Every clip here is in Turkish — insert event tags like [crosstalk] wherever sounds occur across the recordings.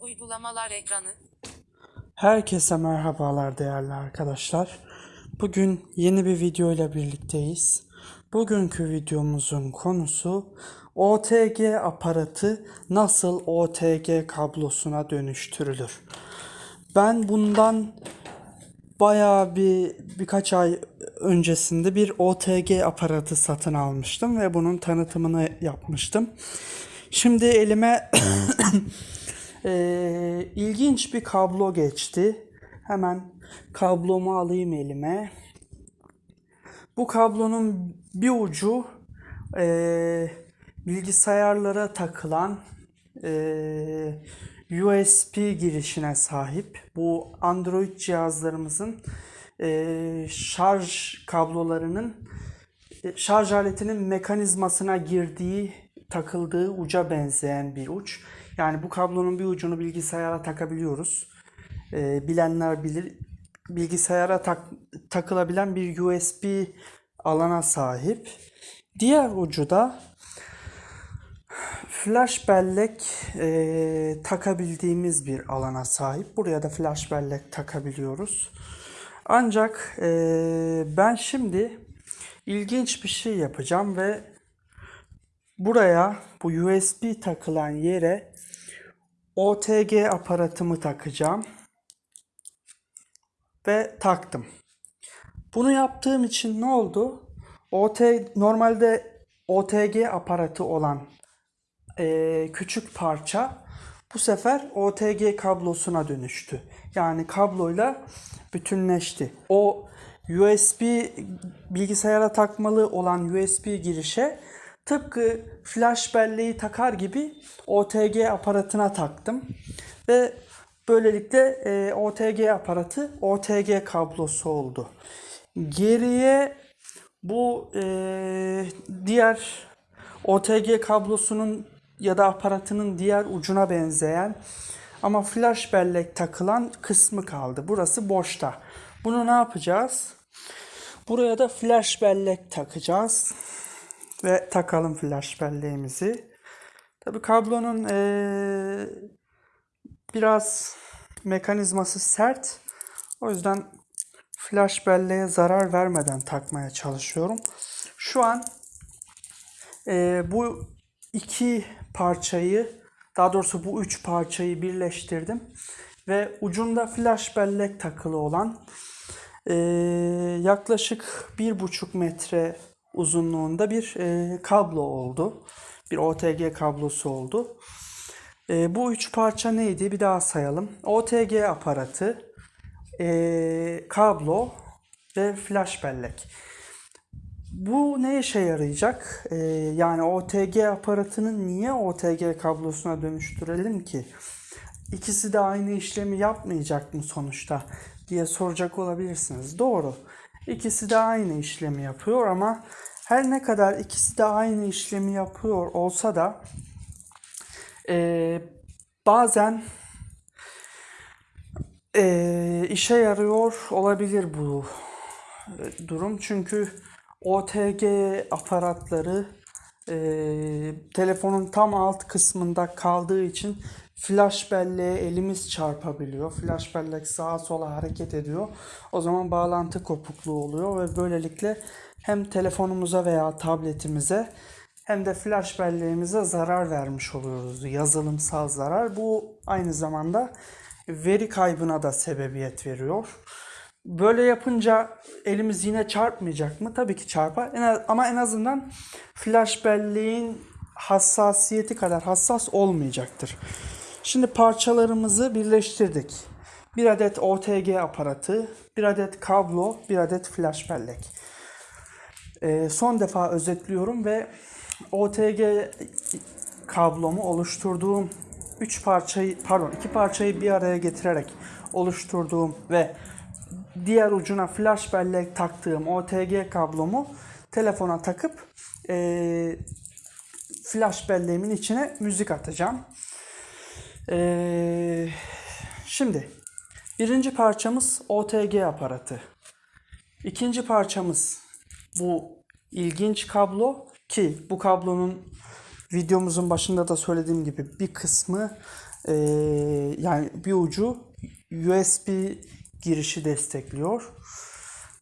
Uygulamalar ekranı. Herkese merhabalar değerli arkadaşlar. Bugün yeni bir video ile birlikteyiz. Bugünkü videomuzun konusu OTG aparatı nasıl OTG kablosuna dönüştürülür. Ben bundan bayağı bir birkaç ay öncesinde bir OTG aparatı satın almıştım ve bunun tanıtımını yapmıştım. Şimdi elime [clears throat] Ee, ilginç bir kablo geçti. Hemen kablomu alayım elime. Bu kablonun bir ucu ee, bilgisayarlara takılan ee, USB girişine sahip. Bu Android cihazlarımızın ee, şarj kablolarının e, şarj aletinin mekanizmasına girdiği, takıldığı uca benzeyen bir uç. Yani bu kablonun bir ucunu bilgisayara takabiliyoruz. Ee, bilenler bilir. Bilgisayara tak, takılabilen bir USB alana sahip. Diğer ucu da flash bellek e, takabildiğimiz bir alana sahip. Buraya da flash bellek takabiliyoruz. Ancak e, ben şimdi ilginç bir şey yapacağım ve buraya bu USB takılan yere OTG aparatımı takacağım ve taktım. Bunu yaptığım için ne oldu? OT normalde OTG aparatı olan e, küçük parça bu sefer OTG kablosuna dönüştü. Yani kabloyla bütünleşti. O USB bilgisayara takmalı olan USB girişe tıpkı flash belleği takar gibi OTG aparatına taktım. Ve böylelikle e, OTG aparatı OTG kablosu oldu. Geriye bu e, diğer OTG kablosunun ya da aparatının diğer ucuna benzeyen ama flash bellek takılan kısmı kaldı. Burası boşta. Bunu ne yapacağız? Buraya da flash bellek takacağız. Ve takalım flash belleğimizi. Tabi kablonun ee, biraz mekanizması sert. O yüzden flash belleğe zarar vermeden takmaya çalışıyorum. Şu an ee, bu iki parçayı daha doğrusu bu üç parçayı birleştirdim ve ucunda flash bellek takılı olan ee, yaklaşık bir buçuk metre uzunluğunda bir e, kablo oldu. Bir OTG kablosu oldu. E, bu üç parça neydi? Bir daha sayalım. OTG aparatı, e, kablo ve flash bellek. Bu ne işe yarayacak? Ee, yani OTG aparatını niye OTG kablosuna dönüştürelim ki? İkisi de aynı işlemi yapmayacak mı sonuçta diye soracak olabilirsiniz. Doğru. İkisi de aynı işlemi yapıyor ama her ne kadar ikisi de aynı işlemi yapıyor olsa da e, bazen e, işe yarıyor olabilir bu e, durum. Çünkü OTG aparatları e, telefonun tam alt kısmında kaldığı için flash belleğe elimiz çarpabiliyor. Flash bellek sağa sola hareket ediyor. O zaman bağlantı kopukluğu oluyor ve böylelikle hem telefonumuza veya tabletimize hem de flash belleğimize zarar vermiş oluyoruz. Yazılımsal zarar. Bu aynı zamanda veri kaybına da sebebiyet veriyor. Böyle yapınca elimiz yine çarpmayacak mı? Tabii ki çarpar. En az, ama en azından flash belleğin hassasiyeti kadar hassas olmayacaktır. Şimdi parçalarımızı birleştirdik. Bir adet OTG aparatı, bir adet kablo, bir adet flash bellek. Ee, son defa özetliyorum ve OTG kablomu oluşturduğum 3 parçayı pardon iki parçayı bir araya getirerek oluşturduğum ve diğer ucuna flash bellek taktığım OTG kablomu telefona takıp e, flash belleğimin içine müzik atacağım. E, şimdi birinci parçamız OTG aparatı. İkinci parçamız bu ilginç kablo ki bu kablonun videomuzun başında da söylediğim gibi bir kısmı Ee, yani bir ucu USB girişi destekliyor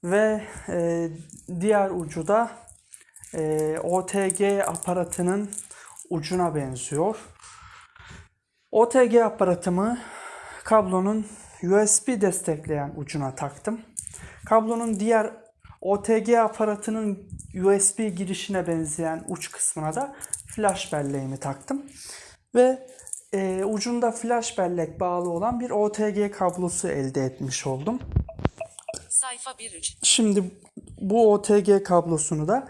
ve e, diğer ucu da e, OTG aparatının ucuna benziyor. OTG aparatımı kablonun USB destekleyen ucuna taktım. Kablonun diğer OTG aparatının USB girişine benzeyen uç kısmına da flash belleğimi taktım. Ve e, ucunda flash bellek bağlı olan bir OTG kablosu elde etmiş oldum. Sayfa 1-3. Şimdi bu OTG kablosunu da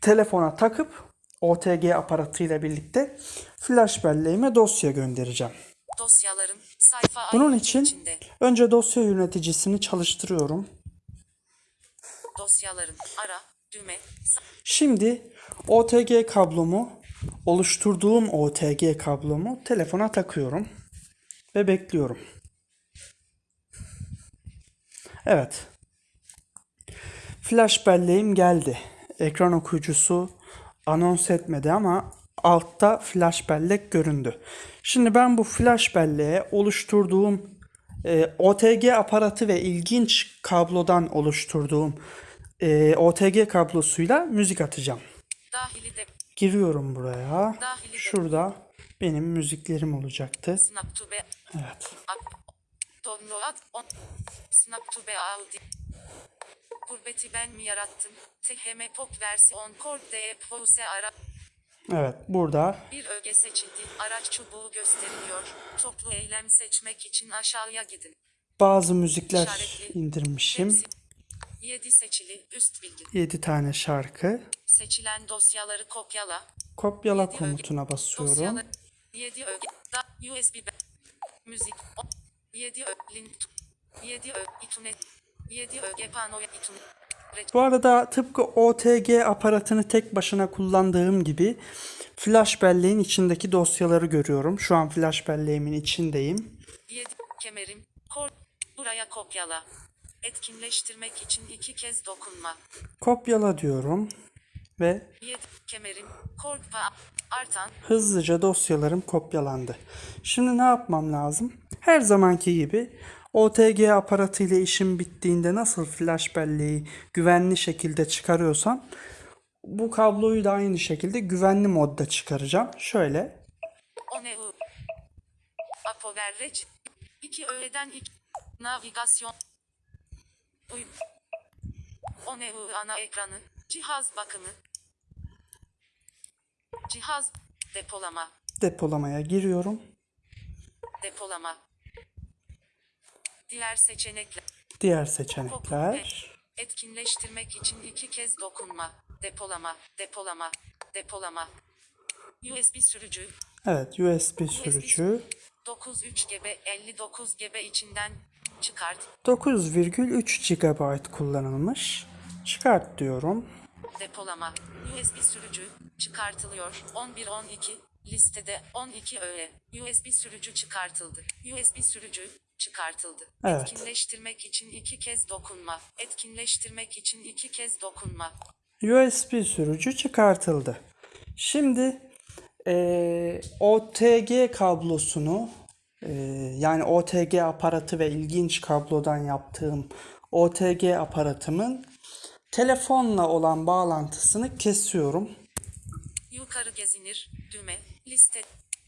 telefona takıp OTG aparatıyla birlikte flash belleğime dosya göndereceğim. Dosyaların sayfa Bunun için içinde. önce dosya yöneticisini çalıştırıyorum. Dosyaların ara düğme Şimdi OTG kablomu oluşturduğum OTG kablomu telefona takıyorum ve bekliyorum. Evet. Flash belleğim geldi. Ekran okuyucusu anons etmedi ama altta flash bellek göründü. Şimdi ben bu flash belleğe oluşturduğum e, OTG aparatı ve ilginç kablodan oluşturduğum e, OTG kablosuyla müzik atacağım. dahili de Giriyorum buraya. Şurada benim müziklerim olacaktı. Evet. Gurbeti ben mi yarattım? THM pop versiyon kord de pose ara Evet burada bir öge seçildi. Araç çubuğu gösteriliyor. Toplu eylem seçmek için aşağıya gidin. bazı müzikler İşaretli. indirmişim. 7 seçili üst bilgi. 7 tane şarkı. Seçilen dosyaları kopyala. Kopyala Yedi öge- komutuna basıyorum. Dosyalar 7 öge da USB müzik 7 ö link 7 ö itunet 7 öge panoya itunet Bu arada tıpkı OTG aparatını tek başına kullandığım gibi flash belleğin içindeki dosyaları görüyorum. Şu an flash belleğimin içindeyim. 7 kemerim kor buraya kopyala. Etkinleştirmek için iki kez dokunma. Kopyala diyorum ve 7 kemerim korkpa artan hızlıca dosyalarım kopyalandı. Şimdi ne yapmam lazım? Her zamanki gibi OTG aparatı ile işim bittiğinde nasıl flash belleği güvenli şekilde çıkarıyorsam bu kabloyu da aynı şekilde güvenli modda çıkaracağım. Şöyle oneu apoverrec 2 öğeden 2 navigasyon Uy oneu ana ekranı cihaz bakımı. Cihaz depolama. Depolamaya giriyorum. depolama. Diğer seçenekler. Diğer seçenekler. Etkinleştirmek için iki kez dokunma. Depolama depolama depolama. USB sürücü. Evet USB sürücü. 93 GB 59 GB içinden çıkart. 9,3 GB kullanılmış. Çıkart diyorum. depolama. USB sürücü çıkartılıyor. 11 12 listede 12 öğe. USB sürücü çıkartıldı. USB sürücü çıkartıldı. Evet. etkinleştirmek için iki kez dokunma. Etkinleştirmek için iki kez dokunma. USB sürücü çıkartıldı. Şimdi eee, OTG kablosunu eee, yani OTG aparatı ve ilginç kablodan yaptığım OTG aparatımın telefonla olan bağlantısını kesiyorum. yukarı gezinir düğme liste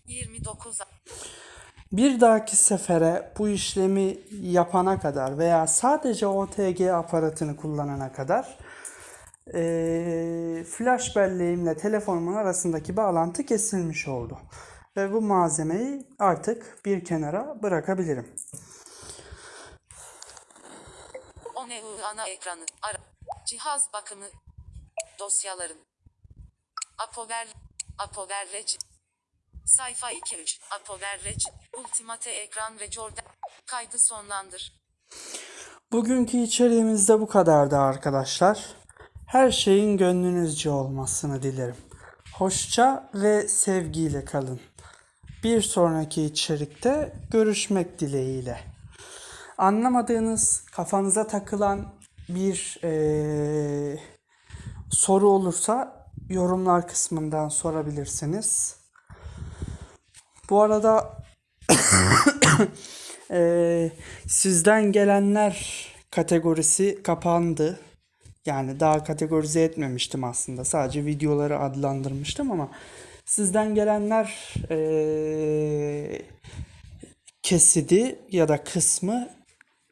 29 Bir dahaki sefere bu işlemi yapana kadar veya sadece OTG aparatını kullanana kadar eee, flash belleğimle telefonumun arasındaki bağlantı kesilmiş oldu. Ve bu malzemeyi artık bir kenara bırakabilirim. ONEU ana ekranı. Ara. Cihaz bakımı. Dosyaların. Apover. Apoverrec. Sayfa 2-3. Apoverrec. Ultimate ekran ve Jordan. Kaydı sonlandır. Bugünkü içeriğimiz de bu kadardı arkadaşlar. Her şeyin gönlünüzce olmasını dilerim. Hoşça ve sevgiyle kalın. Bir sonraki içerikte görüşmek dileğiyle. Anlamadığınız, kafanıza takılan bir eee, soru olursa yorumlar kısmından sorabilirsiniz. Bu arada Ee, [coughs] sizden gelenler kategorisi kapandı. Yani daha kategorize etmemiştim aslında. Sadece videoları adlandırmıştım ama sizden gelenler ee, kesidi ya da kısmı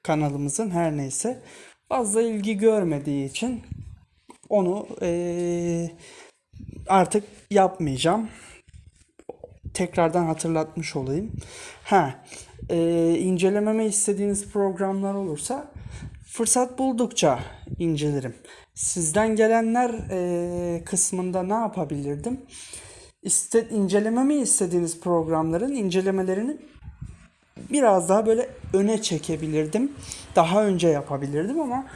kanalımızın her neyse fazla ilgi görmediği için onu ee, artık yapmayacağım tekrardan hatırlatmış olayım. Ha, e, incelememi istediğiniz programlar olursa fırsat buldukça incelerim. Sizden gelenler e, kısmında ne yapabilirdim? İste, incelememi istediğiniz programların incelemelerini biraz daha böyle öne çekebilirdim. Daha önce yapabilirdim ama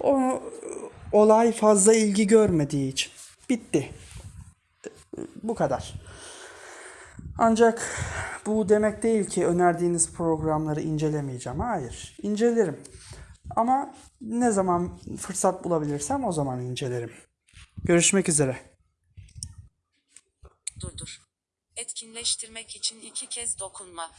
o olay fazla ilgi görmediği için bitti. Bu kadar. Ancak bu demek değil ki önerdiğiniz programları incelemeyeceğim. Hayır, incelerim. Ama ne zaman fırsat bulabilirsem o zaman incelerim. Görüşmek üzere. Durdur. Etkinleştirmek için iki kez dokunma.